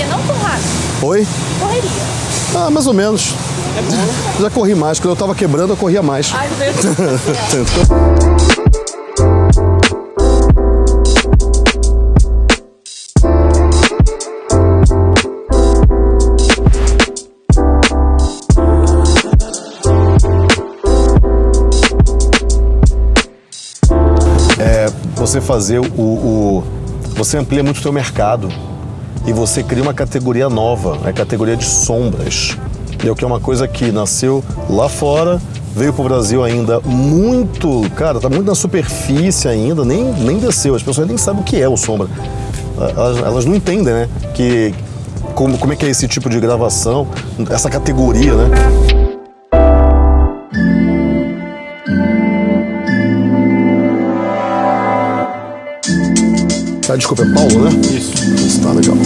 correria, não rápido. Oi? Correria. Ah, mais ou menos. É bom? Já corri mais. Quando eu tava quebrando, eu corria mais. Ai, meu Deus céu. você fazer o, o você amplia muito o seu mercado e você cria uma categoria nova, a categoria de sombras. É o que é uma coisa que nasceu lá fora, veio para o Brasil ainda muito, cara, tá muito na superfície ainda, nem, nem desceu, as pessoas nem sabem o que é o sombra. Elas, elas não entendem, né, que como, como é que é esse tipo de gravação, essa categoria, né? Ah, desculpa, é Paulo, né? Isso. Isso, tá legal.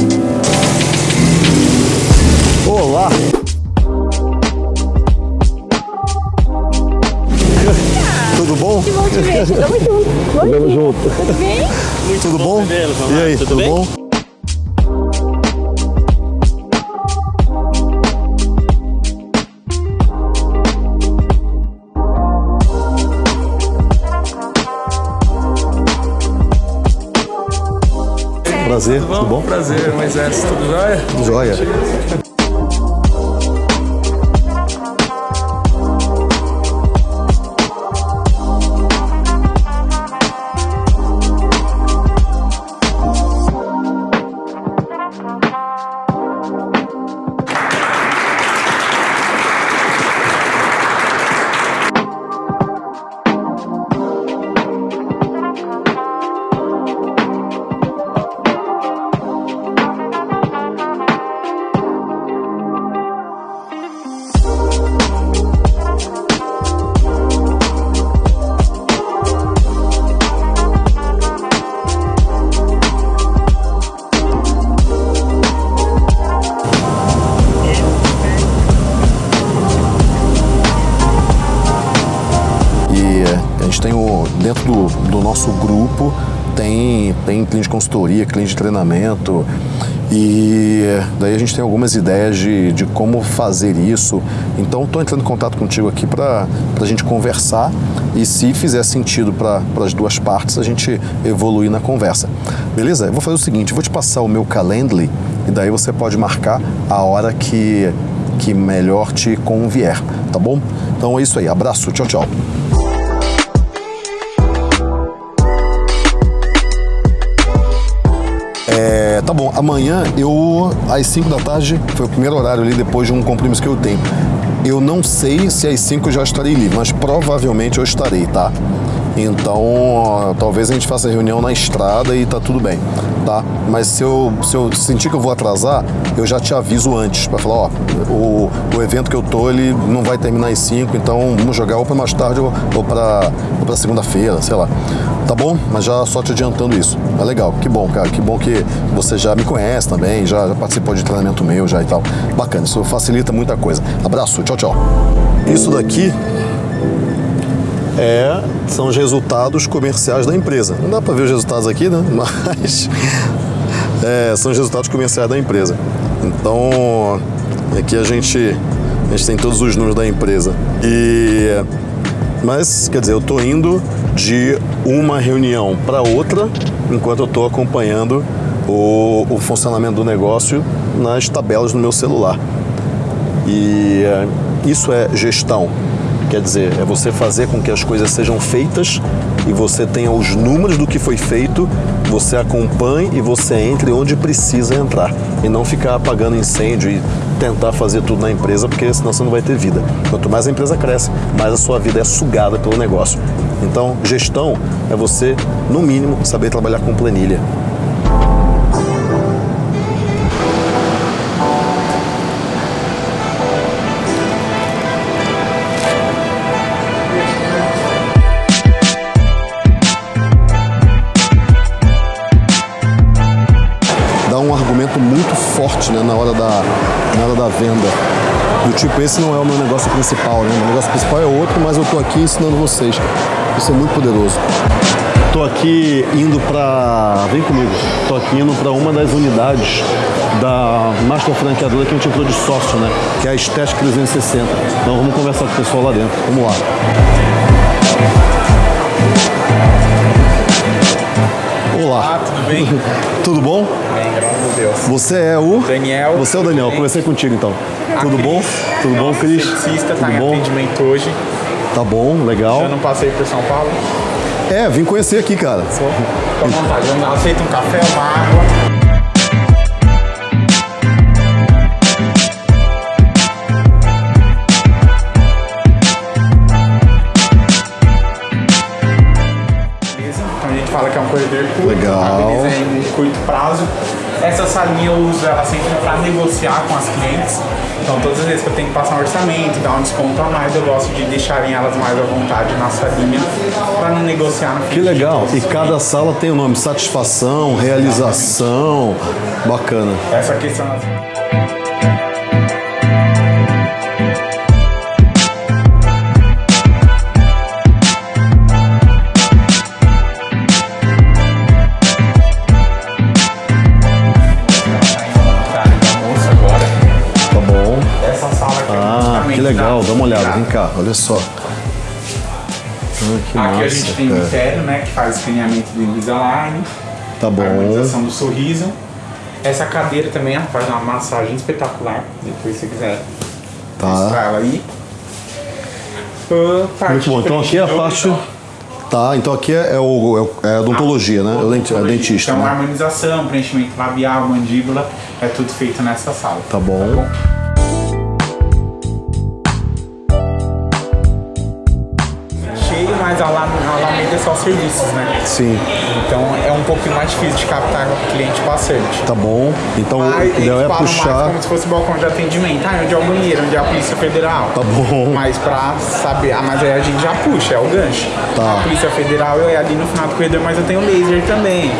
Olá! Tudo bom? Que bom te ver. Tamo junto. Bom Tamo dia. junto. Tudo bem? Tudo bom? Vamos E aí, Tudo tudo, bem? bom? Prazer, tudo bom? Prazer, Moisés. Tudo jóia? Tudo jóia. Tem, cliente de consultoria, cliente de treinamento. E é, daí a gente tem algumas ideias de, de como fazer isso. Então estou entrando em contato contigo aqui para a gente conversar e se fizer sentido para as duas partes, a gente evoluir na conversa. Beleza? Eu vou fazer o seguinte, vou te passar o meu Calendly e daí você pode marcar a hora que, que melhor te convier, tá bom? Então é isso aí, abraço, tchau, tchau. Tá bom, amanhã eu, às 5 da tarde, foi o primeiro horário ali depois de um compromisso que eu tenho. Eu não sei se às 5 eu já estarei livre, mas provavelmente eu estarei, tá? Então, talvez a gente faça a reunião na estrada e tá tudo bem, tá? Mas se eu, se eu sentir que eu vou atrasar, eu já te aviso antes, para falar, ó, o, o evento que eu tô, ele não vai terminar às 5, então vamos jogar ou para mais tarde ou, ou para ou pra segunda-feira, sei lá. Tá bom? Mas já só te adiantando isso. É legal, que bom, cara. Que bom que você já me conhece também, já, já participou de treinamento meu já e tal. Bacana, isso facilita muita coisa. Abraço, tchau, tchau. Isso daqui é, são os resultados comerciais da empresa. Não dá para ver os resultados aqui, né? Mas é, são os resultados comerciais da empresa. Então, aqui a gente, a gente tem todos os números da empresa. E mas, quer dizer, eu estou indo de uma reunião para outra enquanto eu estou acompanhando o, o funcionamento do negócio nas tabelas no meu celular. E é, isso é gestão. Quer dizer, é você fazer com que as coisas sejam feitas e você tenha os números do que foi feito, você acompanhe e você entre onde precisa entrar. E não ficar apagando incêndio e tentar fazer tudo na empresa, porque senão você não vai ter vida. Quanto mais a empresa cresce, mais a sua vida é sugada pelo negócio. Então, gestão é você, no mínimo, saber trabalhar com planilha. Né, na, hora da, na hora da venda. Do tipo, esse não é o meu negócio principal, né? Meu negócio principal é outro, mas eu tô aqui ensinando vocês. Isso é muito poderoso. Tô aqui indo para, vem comigo. Tô aqui indo para uma das unidades da master franqueadora que a gente entrou de sócio, né? Que é a Estética 360. Então vamos conversar com o pessoal lá dentro. Vamos lá. Olá. Ah, tudo bem? Tudo bom? Bem, graças a Deus. Você é o Daniel. Você é o Daniel. Conversei contigo então. A Tudo bom? Cris, Tudo bom, nossa Cris? esteticista, tá Tudo em bom? atendimento hoje. Tá bom, legal. Eu não passei por São Paulo. É, vim conhecer aqui, cara. Sou. Fica à vontade. Aceita um café, uma água. Prazo. Essa salinha eu uso ela sempre para negociar com as clientes. Então todas as vezes que eu tenho que passar um orçamento, dar um desconto a mais, eu gosto de deixarem elas mais à vontade na salinha para não negociar no Que legal. E cada sala tem o nome satisfação, realização. Bacana. Essa questão. Cá, olha só. Ah, Aqui massa. a gente tem o Império, né, que faz escaneamento do Invisalign, Tá bom. harmonização do sorriso. Essa cadeira também faz uma massagem espetacular, depois se você quiser mostrar Tá. ela aí. Ah, parte Muito bom. Então aqui é a parte. Tá, então aqui é, é o, é o- é a odontologia, né? É o denti- é dentista. Então, né? harmonização, preenchimento labial, mandíbula, é tudo feito nessa sala. Tá bom. Cheio, serviços, né? Sim, Então é um pouquinho mais difícil de captar cliente bastante. tá bom. Então o Mas ideal é mais puxar. como se fosse balcão de atendimento. Ah, onde é o banheiro, onde é a Polícia Federal. Tá bom. Mas pra saber, ah, mas aí a gente já puxa, é o gancho. Tá. A Polícia Federal é ali no final do corredor, mas eu tenho laser também.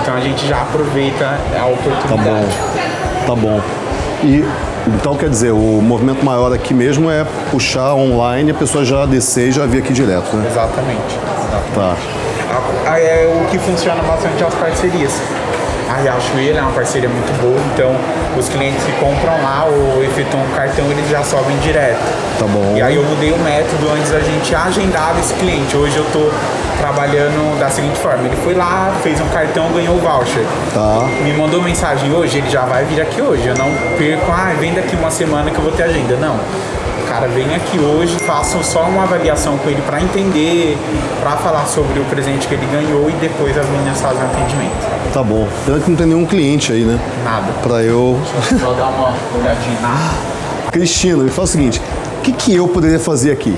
Então a gente já aproveita a Tá oportunidade. bom. Tá bom. E então quer dizer, o movimento maior aqui mesmo é puxar online, a pessoa já descer e já vir aqui direto, né? Exatamente. Tá. A- é o que funciona bastante é as parcerias. A Riachuelo é uma parceria muito boa, então os clientes que compram lá ou efetuam o cartão, eles já sobem direto. Tá bom. E aí eu mudei o método, antes a gente agendava esse cliente. Hoje eu tô trabalhando da seguinte forma, ele foi lá, fez um cartão, ganhou o voucher. Tá. Me mandou mensagem hoje, ele já vai vir aqui hoje. Eu não perco, ah, vem daqui uma semana que eu vou ter agenda. Não. Cara vem aqui hoje, faço só uma avaliação com ele para entender, para falar sobre o presente que ele ganhou e depois as meninas fazem o atendimento. Tá bom. Pena que não tem nenhum cliente aí, né? Nada. Pra eu. Só dar uma olhadinha na. Cristina, me fala o seguinte: o que, que eu poderia fazer aqui?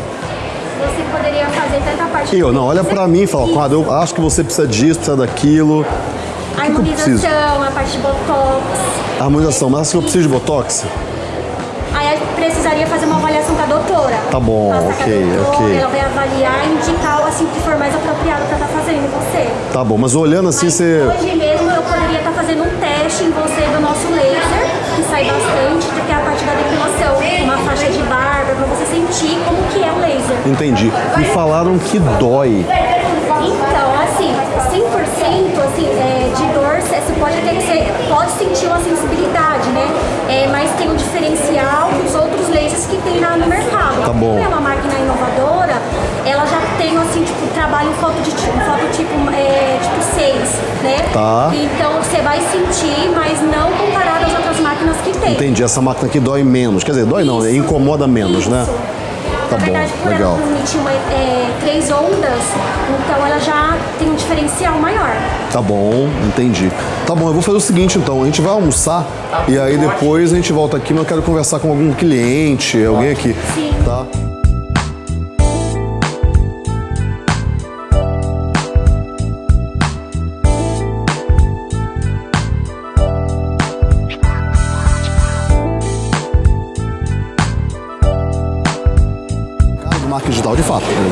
Você poderia fazer tanta parte. Eu, não, olha pra mim e fala, eu acho que você precisa disso, precisa daquilo. A que harmonização, a parte de botox. Harmonização, mas acho que eu preciso de botox? Aí precisaria fazer uma avaliação com a doutora. Tá bom, Passar ok, com a doutora, ok. Ela vai avaliar e indicar assim o que for mais apropriado para estar fazendo em você. Tá bom, mas olhando assim, Mas você. Hoje mesmo eu poderia estar fazendo um teste em você do nosso laser, que sai bastante, que é a parte da depilação, uma faixa de barba, para você sentir como que é o laser. Entendi. Me falaram que dói. Então, assim, 100% é, de dor, você pode até pode sentir uma sensibilidade, né? É, mas tem um diferencial dos outros lasers que tem lá no mercado. Tá bom. Como é uma máquina inovadora, ela já tem, assim, tipo, trabalho em foto de tipo, foto tipo, é, tipo 6, né? Tá. Então, você vai sentir, mas não comparado às outras máquinas que tem. Entendi, essa máquina aqui dói menos. Quer dizer, dói não, Isso. incomoda menos, né? Tá Na verdade, bom, por legal. ela transmitir uma, é, três ondas, então ela já tem um diferencial maior. Tá bom, entendi. Tá bom, eu vou fazer o seguinte então, a gente vai almoçar e aí depois a gente volta aqui, mas eu quero conversar com algum cliente, alguém aqui. Sim. Tá?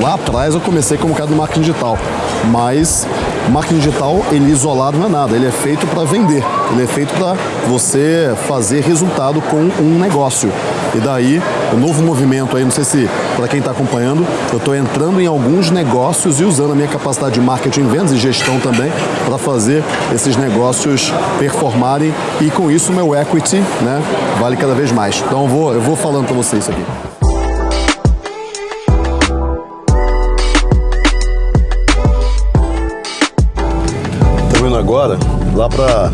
Lá atrás eu comecei como cara do marketing digital, mas marketing digital, ele isolado não é nada, ele é feito para vender, ele é feito para você fazer resultado com um negócio. E daí, o novo movimento aí, não sei se para quem está acompanhando, eu estou entrando em alguns negócios e usando a minha capacidade de marketing, vendas e gestão também para fazer esses negócios performarem e com isso meu equity né, vale cada vez mais. Então eu vou, eu vou falando para vocês isso aqui. Agora lá para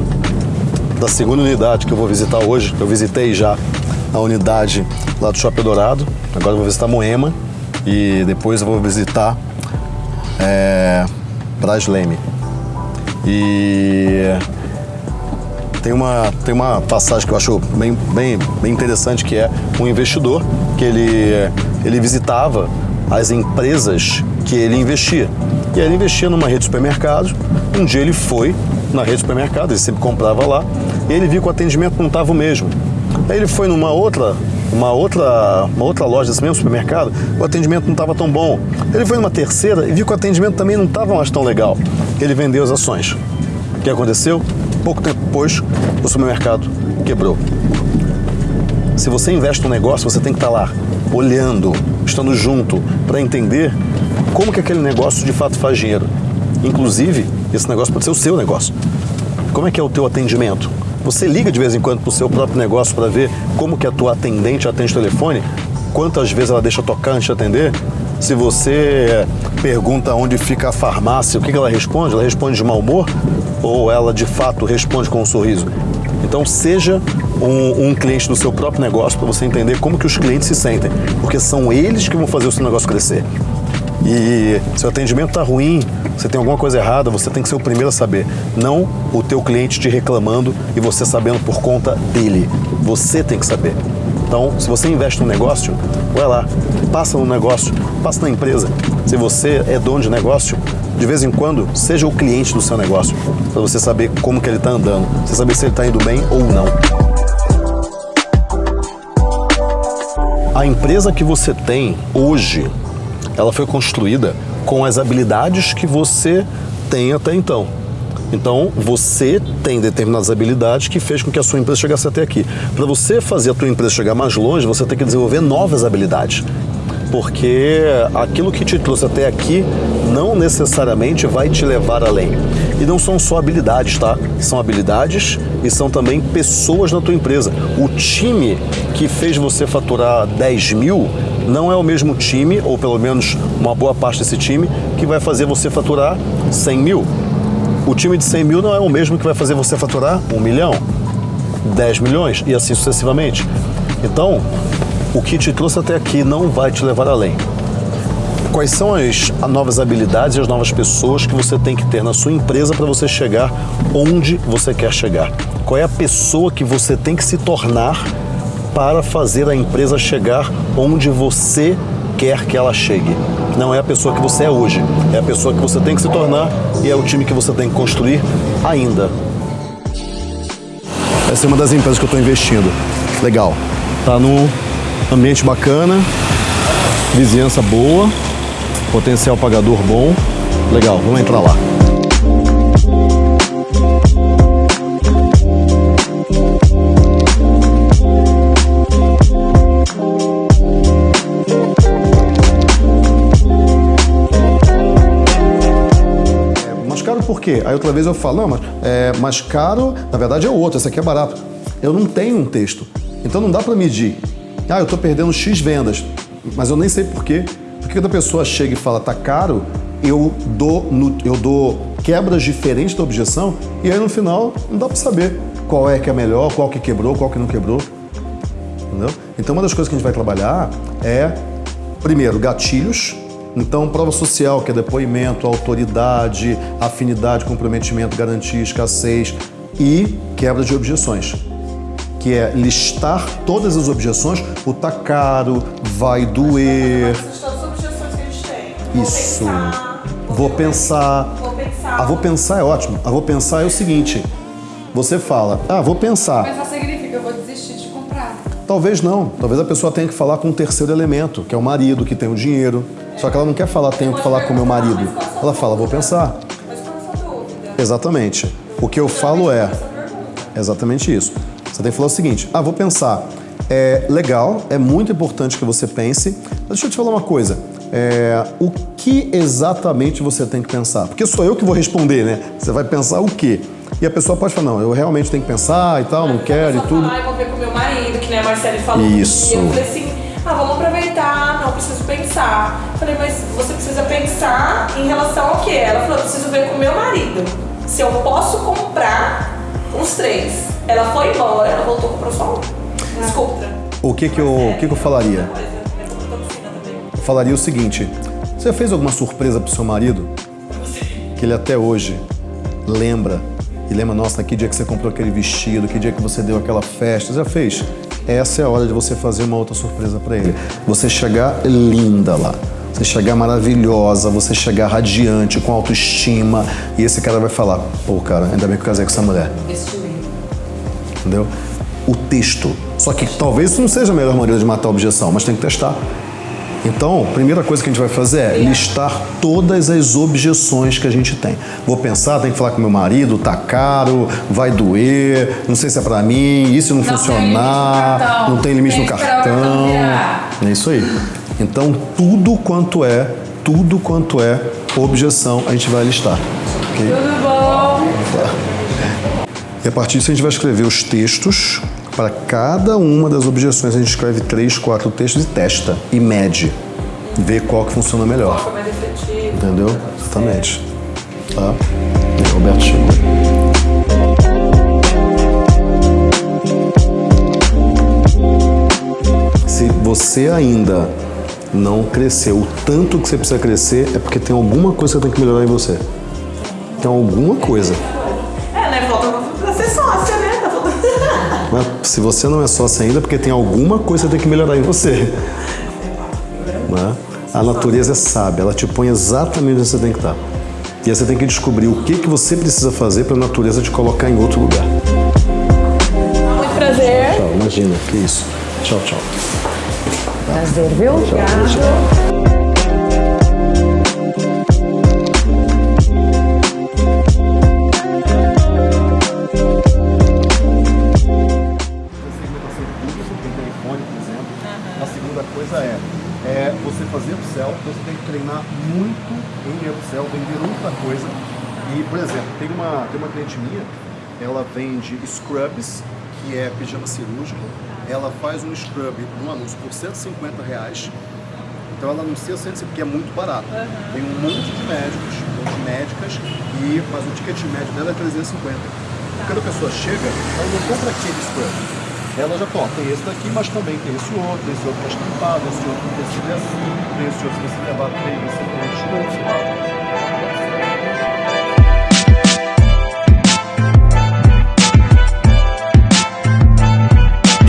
da segunda unidade que eu vou visitar hoje. Eu visitei já a unidade lá do Shopping Dourado. Agora eu vou visitar Moema e depois eu vou visitar é, Brasleme. E tem uma, tem uma passagem que eu acho bem, bem, bem interessante que é um investidor que ele, ele visitava as empresas que ele investia. E aí ele investia numa rede de supermercados. Um dia ele foi na rede de supermercados, ele sempre comprava lá, e ele viu que o atendimento não estava o mesmo. Aí ele foi numa outra, uma outra, uma outra loja desse mesmo supermercado, o atendimento não estava tão bom. Ele foi numa terceira e viu que o atendimento também não estava mais tão legal. Ele vendeu as ações. O que aconteceu? Pouco tempo depois, o supermercado quebrou. Se você investe num negócio, você tem que estar lá, olhando, estando junto, para entender como que aquele negócio de fato faz dinheiro. Inclusive, esse negócio pode ser o seu negócio. Como é que é o teu atendimento? Você liga de vez em quando para o seu próprio negócio para ver como que a tua atendente atende o telefone? Quantas vezes ela deixa tocar antes de atender? Se você pergunta onde fica a farmácia, o que ela responde? Ela responde de mau humor? Ou ela de fato responde com um sorriso? Então seja um, um cliente do seu próprio negócio para você entender como que os clientes se sentem, porque são eles que vão fazer o seu negócio crescer. E se o atendimento está ruim, você tem alguma coisa errada, você tem que ser o primeiro a saber. Não o teu cliente te reclamando e você sabendo por conta dele. Você tem que saber. Então, se você investe no negócio, vai lá, passa no negócio, passa na empresa. Se você é dono de negócio, de vez em quando, seja o cliente do seu negócio, para você saber como que ele está andando, você saber se ele está indo bem ou não. A empresa que você tem hoje, ela foi construída com as habilidades que você tem até então. Então, você tem determinadas habilidades que fez com que a sua empresa chegasse até aqui. Para você fazer a tua empresa chegar mais longe, você tem que desenvolver novas habilidades. Porque aquilo que te trouxe até aqui não necessariamente vai te levar além. E não são só habilidades, tá? São habilidades e são também pessoas na tua empresa. O time que fez você faturar 10 mil não é o mesmo time, ou pelo menos uma boa parte desse time, que vai fazer você faturar 100 mil. O time de 100 mil não é o mesmo que vai fazer você faturar 1 milhão, 10 milhões e assim sucessivamente. Então, o que te trouxe até aqui não vai te levar além. Quais são as novas habilidades e as novas pessoas que você tem que ter na sua empresa para você chegar onde você quer chegar? Qual é a pessoa que você tem que se tornar para fazer a empresa chegar onde você quer que ela chegue? Não é a pessoa que você é hoje, é a pessoa que você tem que se tornar e é o time que você tem que construir ainda. Essa é uma das empresas que eu estou investindo. Legal. Tá num ambiente bacana, vizinhança boa, potencial pagador bom. Legal, vamos entrar lá. Caro por quê? Aí outra vez eu falo, não, mas é mais caro, na verdade é o outro, esse aqui é barato. Eu não tenho um texto, então não dá para medir. Ah, eu estou perdendo X vendas, mas eu nem sei por quê. Porque quando a pessoa chega e fala, tá caro, eu dou, no, eu dou quebras diferentes da objeção e aí no final não dá para saber qual é que é melhor, qual que quebrou, qual que não quebrou. Entendeu? Então uma das coisas que a gente vai trabalhar é, primeiro, gatilhos. Então, prova social, que é depoimento, autoridade, afinidade, comprometimento, garantia, escassez e quebra de objeções que é listar todas as objeções, o tá caro, vai doer. Todas as objeções que a gente tem. Isso. Vou pensar. Vou pensar. Vou pensar. A vou pensar é ótimo. A vou pensar é o seguinte: você fala, ah, vou pensar. Mas Talvez não. Talvez a pessoa tenha que falar com um terceiro elemento, que é o marido, que tem o dinheiro. Só que ela não quer falar, tenho que falar com o meu marido. Ela fala, vou pensar. Exatamente. O que eu falo é exatamente isso. Você tem que falar o seguinte: ah, vou pensar. É legal, é muito importante que você pense. Mas deixa eu te falar uma coisa. É, o que exatamente você tem que pensar? Porque sou eu que vou responder, né? Você vai pensar o quê? E a pessoa pode falar, não, eu realmente tenho que pensar e tal, não quero e tudo. Falar, "Ai, vou ver nem a Marcele falou. Isso. E eu falei assim, ah, vamos aproveitar, não preciso pensar. Falei, mas você precisa pensar em relação ao quê? Ela falou, eu preciso ver com meu marido. Se eu posso comprar os três. Ela foi embora, ela voltou comprou só um. Desculpa. O que que eu, o que que eu falaria? É. Eu falaria o seguinte: você fez alguma surpresa pro seu marido? Que ele até hoje lembra e lembra, nossa, que dia que você comprou aquele vestido, que dia que você deu aquela festa, já fez? Essa é a hora de você fazer uma outra surpresa para ele. Você chegar linda lá. Você chegar maravilhosa, você chegar radiante, com autoestima, e esse cara vai falar: pô, cara, ainda bem que eu casei com essa mulher. Entendeu? O texto. Só que talvez isso não seja a melhor maneira de matar a objeção, mas tem que testar. Então, a primeira coisa que a gente vai fazer é listar todas as objeções que a gente tem. Vou pensar, tenho que falar com meu marido, tá caro, vai doer, não sei se é pra mim, e se não, tem funcionar, cartão, não tem limite tem no cartão. É isso aí. Então, tudo quanto é, tudo quanto é objeção, a gente vai listar. ok? Tudo bom? E a partir disso a gente vai escrever os textos. Para cada uma das objeções a gente escreve três, quatro textos e testa e mede. Vê qual que funciona melhor. Foi mais efetivo. Entendeu? Exatamente. Tá? E Roberto chegou. Se você ainda não cresceu o tanto que você precisa crescer, é porque tem alguma coisa que tem que melhorar em você. Tem alguma coisa. Mas se você não é sócio ainda, é porque tem alguma coisa que tem que melhorar em você. Né? A natureza é sábia, ela te põe exatamente onde você tem que estar. E aí você tem que descobrir o que, que você precisa fazer para a natureza te colocar em outro lugar. Muito prazer. Tchau, imagina, que isso. Tchau, tchau. Prazer, viu? tem A segunda coisa é, é você fazer upsell, então você tem que treinar muito em upsell, vender muita coisa. E, por exemplo, tem uma, tem uma cliente minha, ela vende scrubs, que é pijama cirúrgico. Ela faz um scrub no anúncio por 150 reais. Então ela anuncia 150 porque é muito barato. Tem um monte de médicos, um monte de médicas, e, mas o ticket médio dela é 350. Quando a pessoa chega, ela não compra aquele scrub. Ela já fala, tem esse daqui, mas também tem esse outro, esse outro mais tampado, esse outro é assim, tem esse outro que você levar três, tem desconto.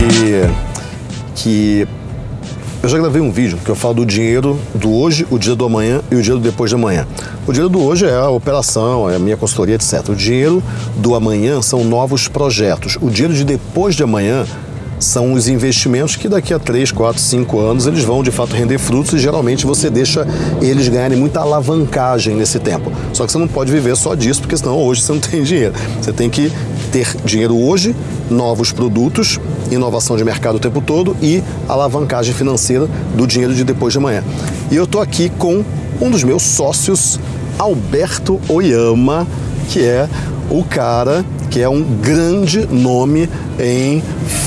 E que já gravei um vídeo que eu falo do dinheiro do hoje, o dia do amanhã e o dia do depois de amanhã. O dinheiro do hoje é a operação, é a minha consultoria, etc. O dinheiro do amanhã são novos projetos. O dinheiro de depois de amanhã são os investimentos que daqui a 3, 4, 5 anos eles vão de fato render frutos e geralmente você deixa eles ganharem muita alavancagem nesse tempo. Só que você não pode viver só disso, porque senão hoje você não tem dinheiro. Você tem que ter dinheiro hoje, novos produtos, inovação de mercado o tempo todo e alavancagem financeira do dinheiro de depois de amanhã. E eu estou aqui com um dos meus sócios, Alberto Oyama, que é o cara que é um grande nome em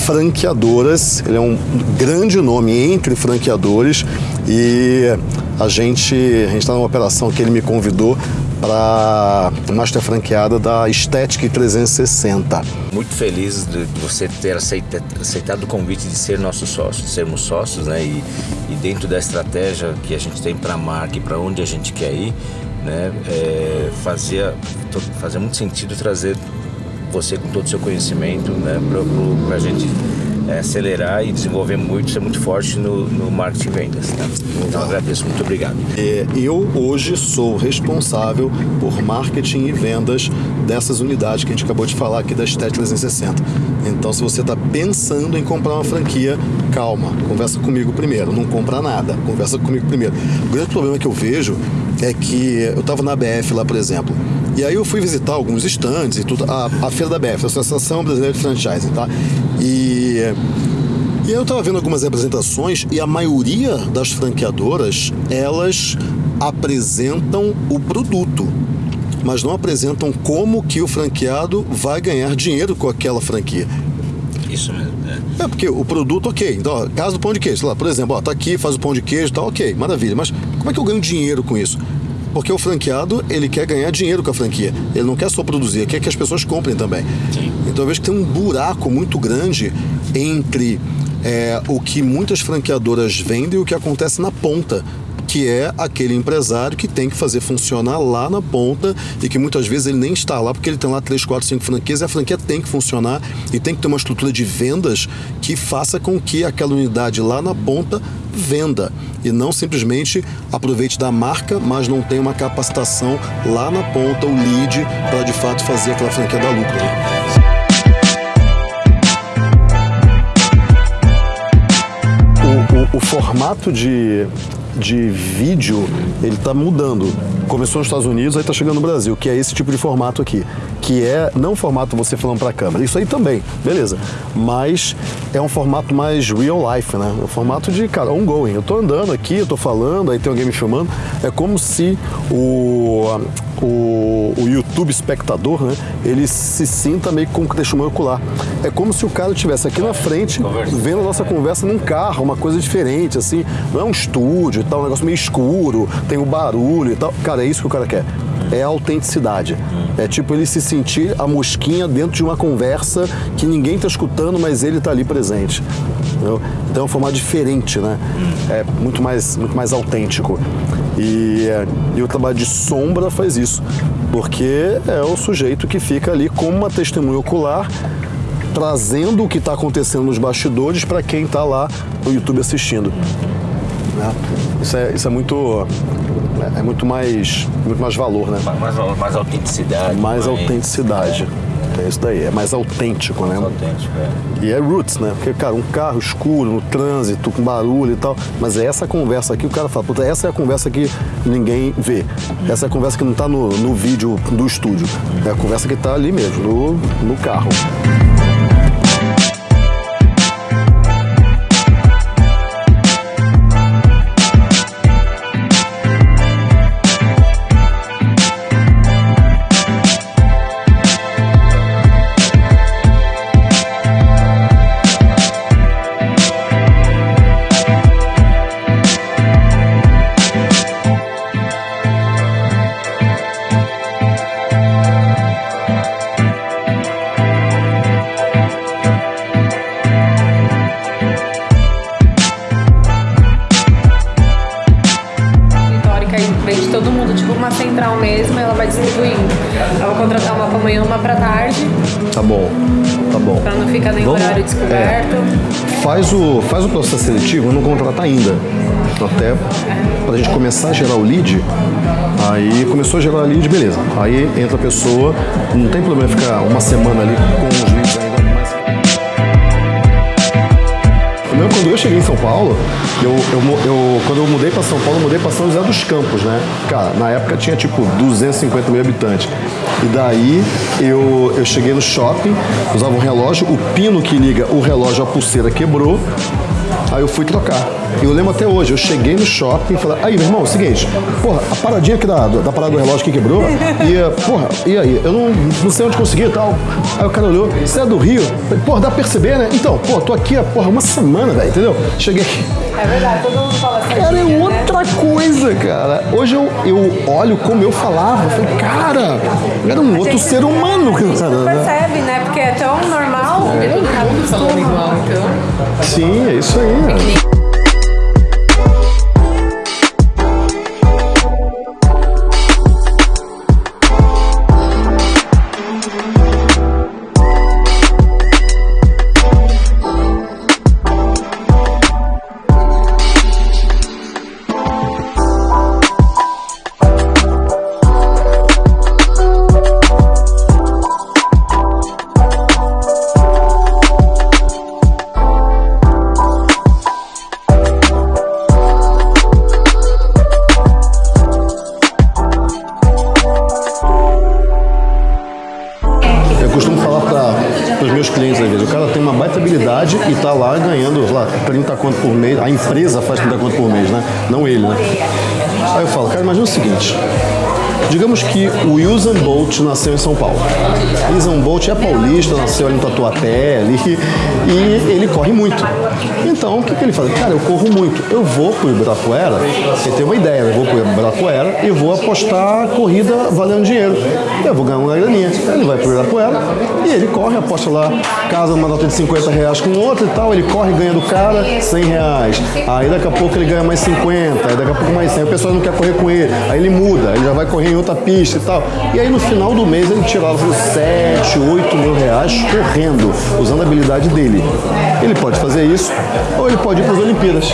franqueadoras, ele é um grande nome entre franqueadores e a gente a está numa operação que ele me convidou para master franqueada da Estética 360. Muito feliz de você ter aceita- aceitado o convite de ser nosso sócio, de sermos sócios, né? E, e dentro da estratégia que a gente tem para a marca e para onde a gente quer ir, né? É, fazia, fazia muito sentido trazer você com todo o seu conhecimento, né? Para a gente é, acelerar e desenvolver muito, ser muito forte no, no marketing e vendas. Né? Então agradeço, muito obrigado. É, eu hoje sou responsável por marketing e vendas dessas unidades que a gente acabou de falar aqui da Estética 360. Então, se você está pensando em comprar uma franquia, calma, conversa comigo primeiro. Não compra nada, conversa comigo primeiro. O grande problema que eu vejo é que eu estava na BF lá, por exemplo, E aí eu fui visitar alguns estandes e tudo, a, a feira da BF, a Associação Brasileira de Franchising, tá? E, e eu tava vendo algumas apresentações e a maioria das franqueadoras, elas apresentam o produto, mas não apresentam como que o franqueado vai ganhar dinheiro com aquela franquia. Isso mesmo. É. É, porque o produto, ok. Então, ó, caso do pão de queijo, lá, por exemplo, ó, tá aqui, faz o pão de queijo, tá ok, maravilha. Mas como é que eu ganho dinheiro com isso? Porque o franqueado, ele quer ganhar dinheiro com a franquia. Ele não quer só produzir, quer que as pessoas comprem também. Então eu vejo que tem um buraco muito grande entre é, o que muitas franqueadoras vendem e o que acontece na ponta. Que é aquele empresário que tem que fazer funcionar lá na ponta e que muitas vezes ele nem está lá porque ele tem lá 3, 4, 5 franquias e a franquia tem que funcionar e tem que ter uma estrutura de vendas que faça com que aquela unidade lá na ponta venda e não simplesmente aproveite da marca, mas não tenha uma capacitação lá na ponta, o lead, para de fato fazer aquela franquia dar lucro. né? o, formato de, de vídeo ele está mudando. Começou nos Estados Unidos, aí está chegando no Brasil, que é esse tipo de formato aqui, que é não o formato você falando para a câmera, isso aí também, beleza? Mas é um formato mais real life, né? É um formato de cara ongoing. Eu tô andando aqui, eu tô falando, aí tem alguém me filmando. É como se o o, o YouTube espectador, né? Ele se sinta meio que com testemunho ocular. É como se o cara estivesse aqui na frente, vendo a nossa conversa num carro, uma coisa diferente, assim. Não é um estúdio e tal, um negócio meio escuro, tem o barulho e tal. Cara, é isso que o cara quer. É a autenticidade. É tipo ele se sentir a mosquinha dentro de uma conversa que ninguém tá escutando, mas ele tá ali presente. entendeu? Então é um formato diferente, né? É muito mais, muito mais autêntico. E, é, e o trabalho de sombra faz isso, porque é o sujeito que fica ali como uma testemunha ocular, trazendo o que está acontecendo nos bastidores para quem está lá no YouTube assistindo. Né? Isso, é, isso é muito é muito mais muito mais valor, né? Mais, mais, mais autenticidade. Mais autenticidade. É isso daí, é mais autêntico, né? Mais autêntico, é. E é roots, né? Porque, cara, um carro escuro, no trânsito, com barulho e tal. Mas é essa conversa aqui, o cara fala, puta, essa é a conversa que ninguém vê. Essa é a conversa que não tá no, no vídeo do estúdio. É a conversa que tá ali mesmo, no, no carro. Central mesmo, ela vai distribuindo. Eu vou contratar uma pra manhã, uma pra tarde, Tá bom, tá bom. pra não ficar nem Vamos- horário descoberto. Faz o, faz o processo seletivo, não contrata ainda. Até pra gente começar a gerar o lead. Aí começou a gerar o lead, beleza. Aí entra a pessoa, não tem problema ficar uma semana ali com os leads Quando eu cheguei em São Paulo, eu, eu, eu- quando eu mudei para São Paulo, eu mudei para São José dos Campos, né? Cara, na época tinha tipo 250 mil habitantes. E daí eu, eu cheguei no shopping, usava um relógio, o pino que liga o relógio à pulseira quebrou. Aí eu fui trocar. E eu lembro até hoje, eu cheguei no shopping e falei, aí, meu irmão, é o seguinte, porra, a paradinha aqui da, da parada do relógio que quebrou, e, eh, porra, e aí? Eu não, não sei onde conseguir e tal. Aí o cara olhou, você é do Rio? Falei, porra, dá pra perceber, né? Então, pô, tô aqui há, porra, uma semana, velho, entendeu? Cheguei aqui. É verdade, todo mundo fala assim. Cara, é outra coisa, cara. Hoje eu, eu olho como eu falava, eu falei, cara, era um outro ser humano, gente cara. não né? percebe, né? Porque é tão normal. Todo mundo falando igual, então. Sim, é isso aí. Habilidade e tá lá ganhando, lá, 30 conto por mês. A empresa faz 30 conto por mês, né? Não ele, né? Aí eu falo, cara, imagina o seguinte. Digamos que o Usain Bolt nasceu em São Paulo. Usain Bolt é paulista, nasceu ali no Tatuapé ali, e ele corre muito. Então, o que, que ele faz? Cara, eu corro muito. Eu vou pro Ibirapuera, você tem uma ideia, eu vou pro Ibirapuera e vou apostar corrida valendo dinheiro. Eu vou ganhar uma graninha. Ele vai pro Ibirapuera e ele corre, aposta lá, casa uma nota de 50 reais com outro e tal, ele corre, ganha do cara 100 reais. Aí daqui a pouco ele ganha mais 50, aí daqui a pouco mais 100. O pessoal não quer correr com ele, aí ele muda, ele já vai correr em outra pista e tal. E aí no final do mês ele tirava 7, 8 mil reais correndo, usando a habilidade dele. Ele pode fazer isso, ou ele pode ir para as Olimpíadas.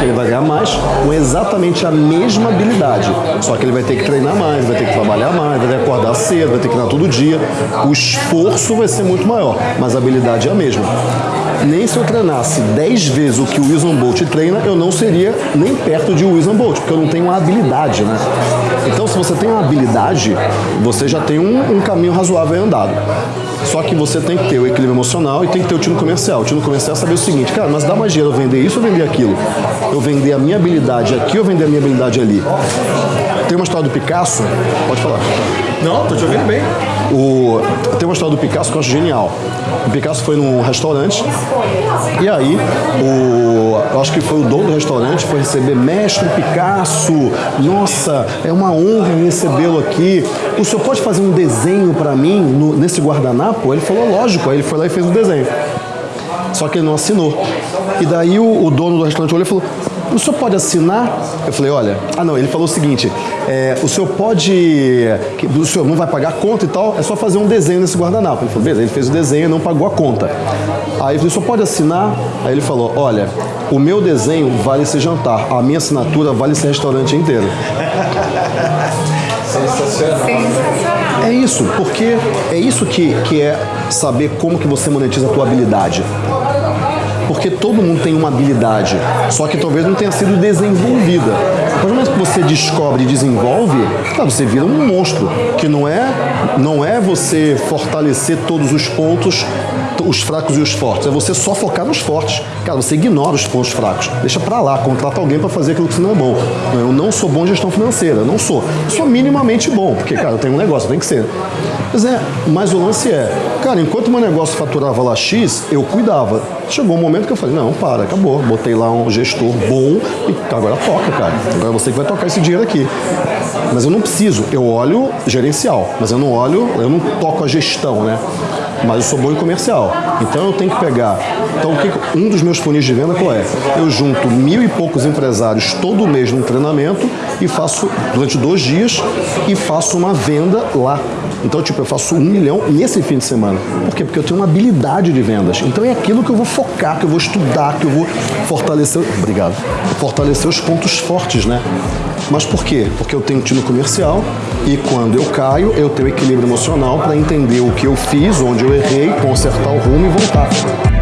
Ele vai ganhar mais com exatamente a mesma habilidade. Só que ele vai ter que treinar mais, vai ter que trabalhar mais, vai ter que acordar cedo, vai ter que treinar todo dia. O esforço vai ser muito maior, mas a habilidade é a mesma. Nem se eu treinasse 10 vezes o que o Usain Bolt treina, eu não seria nem perto de Usain Bolt, porque eu não tenho uma habilidade, né? Então, se você tem uma habilidade, você já tem um, um caminho razoável andado. Só que você tem que ter o equilíbrio emocional e tem que ter o tino comercial. O tino comercial é saber o seguinte, cara, mas dá mais dinheiro eu vender isso ou vender aquilo? Eu vender a minha habilidade aqui ou vender a minha habilidade ali? Tem uma história do Picasso, pode falar. Não, tô te ouvindo bem. O, tem uma história do Picasso que eu acho genial. O Picasso foi num restaurante e aí o, eu acho que foi o dono do restaurante foi receber mestre Picasso. Nossa, é uma honra recebê-lo aqui. O senhor pode fazer um desenho para mim no- nesse guardanapo? Ele falou, lógico. Aí ele foi lá e fez o desenho. Só que ele não assinou. E daí o, o dono do restaurante olhou e falou: O senhor pode assinar? Eu falei: Olha, ah não, ele falou o seguinte: é, o senhor pode. O senhor não vai pagar a conta e tal, é só fazer um desenho nesse guardanapo. Ele falou: Beleza, ele fez o desenho e não pagou a conta. Aí eu falei: O senhor pode assinar? Aí ele falou: Olha, o meu desenho vale esse jantar, a minha assinatura vale esse restaurante inteiro. É isso, porque é isso que, que é saber como que você monetiza a tua habilidade. Porque todo mundo tem uma habilidade, só que talvez não tenha sido desenvolvida. Mas no momento que você descobre e desenvolve, você vira um monstro. Que não é, não é você fortalecer todos os pontos, os fracos e os fortes. É você só focar nos fortes. Cara, você ignora os pontos fracos. Deixa pra lá, contrata alguém pra fazer aquilo que você não é bom. Eu não sou bom em gestão financeira, não sou. Sou minimamente bom, porque, cara, eu tenho um negócio, tem que ser. Pois é, mas o lance é, cara, enquanto meu negócio faturava lá X, eu cuidava. Chegou um momento que eu falei, não, para, acabou. Botei lá um gestor bom e agora toca, cara. Agora é você que vai tocar esse dinheiro aqui. Mas eu não preciso, eu olho gerencial, mas eu não olho, eu não toco a gestão, né? Mas eu sou bom em comercial. Então eu tenho que pegar. Então um dos meus funis de venda qual é? Eu junto mil e poucos empresários todo mês num treinamento e faço durante dois dias e faço uma venda lá. Então, tipo, eu faço um milhão nesse fim de semana. Por quê? Porque eu tenho uma habilidade de vendas. Então é aquilo que eu vou focar, que eu vou estudar, que eu vou fortalecer. Obrigado. Fortalecer os pontos fortes, né? Mas por quê? Porque eu tenho tino comercial e quando eu caio, eu tenho equilíbrio emocional para entender o que eu fiz, onde eu errei, consertar o rumo e voltar.